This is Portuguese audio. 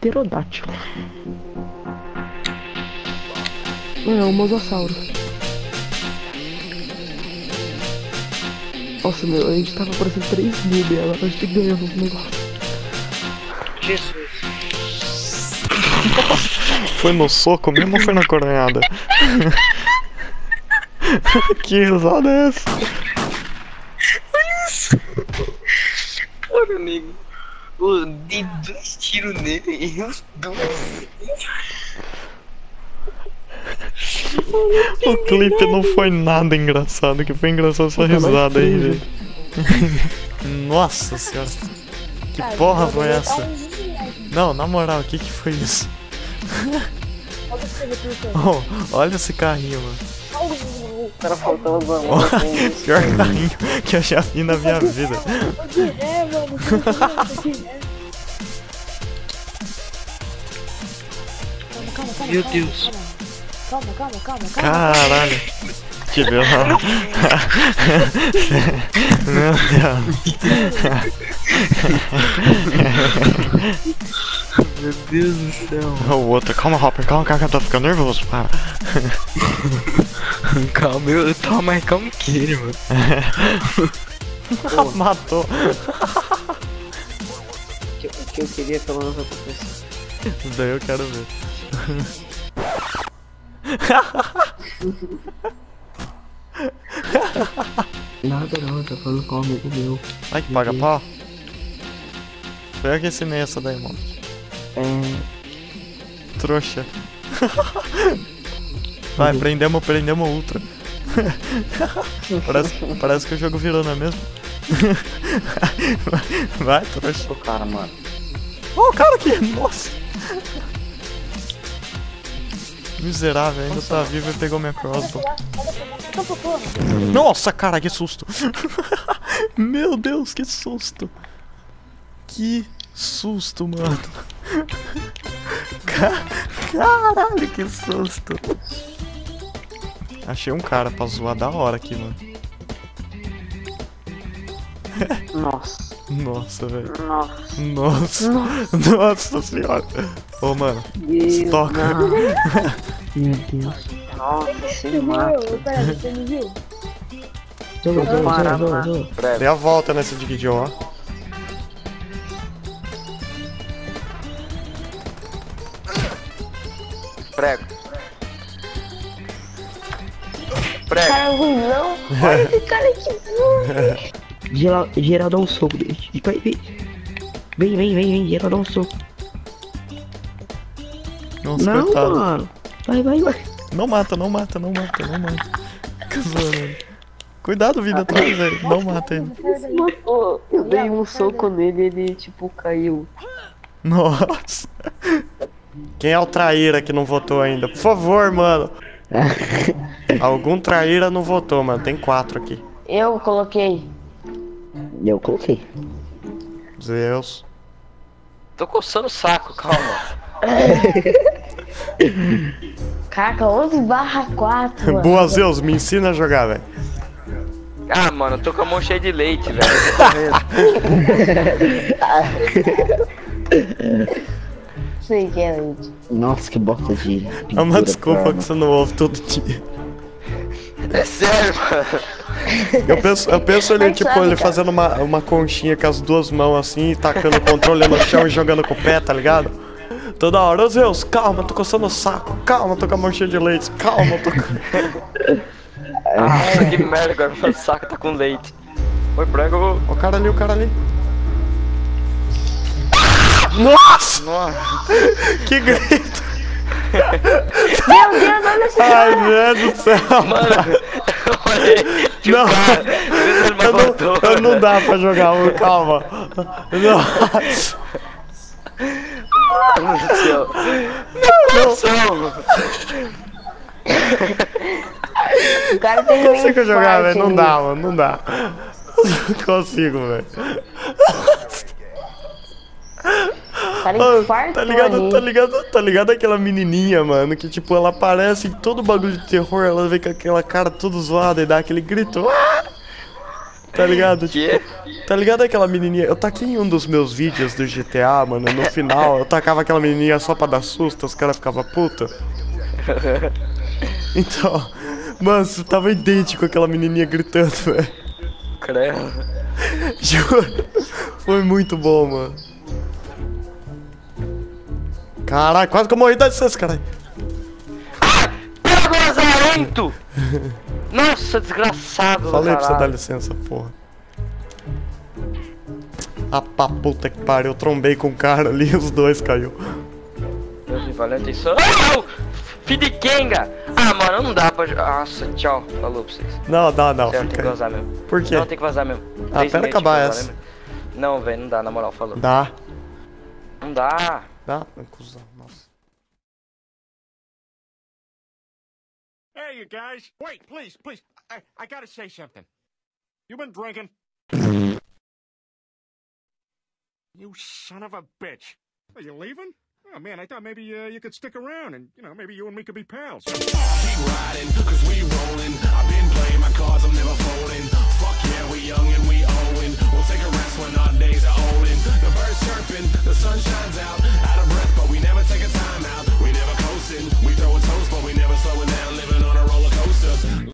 pterodátilo. Não, é um mosassauro. Nossa, meu, a gente tava parecendo 3 mil dela, a gente tem que ganhar um negócio. Jesus. Foi no soco mesmo ou foi na coronhada? que risada é essa? Porra, nego. Eu dei dois tiros nele e os dois. O clipe não foi nada engraçado, que foi engraçado essa risada aí, velho. Nossa senhora. Que porra foi essa? Não, na moral, o que que foi isso? Oh, olha esse carrinho, mano. O cara faltando uma mão. assim. Pior carrinho que eu já vi na minha vida. É, mano. Calma, calma, calma. Meu Deus. Calma, calma, calma, calma. Caralho. Que deu Meu Meu Deus do céu. Deus. O outro, calma, Hopper, calma, calma, eu tô ficando nervoso, para. Calma, eu tô mais calmo que ele, mano. Matou. O que, que eu queria pelo menos acontecer. Daí eu quero ver. Nada não, eu tô falando com um amigo meu. Ai que paga pau. Foi eu que ensinei essa daí, mano. É. Trouxa. Vai, prendemos, prendemos o ultra. parece, parece que o jogo virou, não é mesmo? Vai, trouxa. O cara, mano. Ó, o cara aqui, nossa. Miserável, ainda tá vivo e pegou minha crossbow. Nossa, cara, que susto. Meu Deus, que susto. Que susto, mano. Ca- Caralho, que susto. Achei um cara pra zoar da hora aqui, mano. Nossa. Nossa, velho. Nossa. Nossa. Nossa. Nossa senhora. Ô, mano. Deus. Toca. não. Meu Deus. Nossa, Você mata. viu? Pera, você me viu? Parar. Breve. Dei a volta nesse Digidjon, ó. Prego. Prego. Cara ruim, não. Olha esse cara aqui. não. Geral, geral dá um soco. Vai, vem. Vem, vem, vem, vem. Geral dá um soco. Nossa, Não, coitado. mano. Vai, vai, vai. Não mata, não mata, não mata, não mata. Cuidado, vida atrás, velho. Não mata ele. Matou. Eu dei um soco nele e ele, tipo, caiu. Nossa. Quem é o traíra que não votou ainda? Por favor, mano. Algum traíra não votou, mano. Tem quatro aqui. Eu coloquei. Eu coloquei. Zeus. Tô coçando o saco, calma. Caraca, 11 barra 4, mano. Boa, Zeus. Me ensina a jogar, velho. Ah, mano, eu tô com a mão cheia de leite, velho. Sei que é leite. Nossa, que bosta de. É uma desculpa que você não ouve todo dia. É sério, mano. Eu penso, eu penso ele, Mas tipo, ele fazendo uma, uma conchinha com as duas mãos assim, tacando o controle no chão e jogando com o pé, tá ligado? Toda hora, ô Zeus, calma, tô coçando o saco, calma, tô com a mão cheia de leite, calma, tô com... Nossa, que merda, agora meu saco tá com leite. Oi, prego. O cara ali, o cara ali. Nossa, Nossa. que grito! Meu Deus, olha esse Ai, meu Deus do céu! Mano, eu olhei. Tipo, Não. cara, Eu não, eu não dá pra jogar um, calma. Nossa, Mano do céu. Meu coração. O cara tem não consigo jogar, velho, não ali. dá, mano, não dá. Não consigo, velho. Cara Mano, infartou tá ligado, ali. tá ligado, tá ligado aquela menininha, mano, que tipo, ela aparece em todo bagulho de terror, ela vem com aquela cara toda zoada e dá aquele grito. "Ah!" Tá ligado? Que? Tá ligado aquela menininha? Eu taquei em um dos meus vídeos do GTA, mano. No final, eu tacava aquela menininha só pra dar susto, os caras ficavam puta. Então, mano, você tava idêntico aquela menininha gritando, velho. Credo. Juro. Foi muito bom, mano. Caralho, quase que eu morri da licença, caralho. Pega o lazarento! Nossa, desgraçado, Falei pra você dar licença, porra. Ah, pra puta que pariu. Eu trombei com o cara ali os dois caiu. Meu rivalente isso. Oh! Fidikenga! Ah, mano, não dá pra. Nossa, tchau. Falou pra vocês. Não, não, não. Tem que vazar mesmo. Por quê? Não, tem que vazar mesmo. Ah, Três pera acabar vazar essa. Não, velho, não dá, na moral, falou. Dá. Não dá. Dá? Cusão, nossa. Hey, you guys. Wait, please, please. I, I gotta say something. You been drinking? you son of a bitch. Are you leaving? Oh, man, I thought maybe uh, you could stick around and, you know, maybe you and me could be pals. Keep riding, cause we rolling. I've been playing my cards, I'm never folding. Fuck yeah, we young